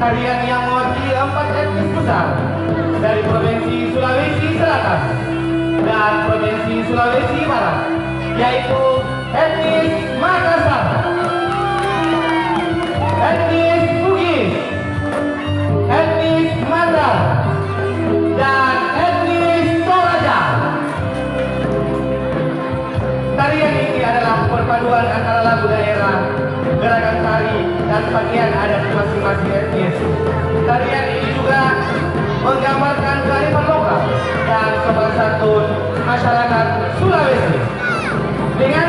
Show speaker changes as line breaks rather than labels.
tarian yang mewakili empat etnis besar dari Provinsi Sulawesi Selatan dan Provinsi Sulawesi Barat, yaitu etnis Makassar, etnis Bugis, etnis Mandar, dan etnis Toraja. Tarian ini adalah perpaduan antara lagu daerah, gerakan tari, dan pakaian adat masing-masing. Tarian ini juga menggambarkan kearifan lokal dan santun masyarakat Sulawesi. Dengan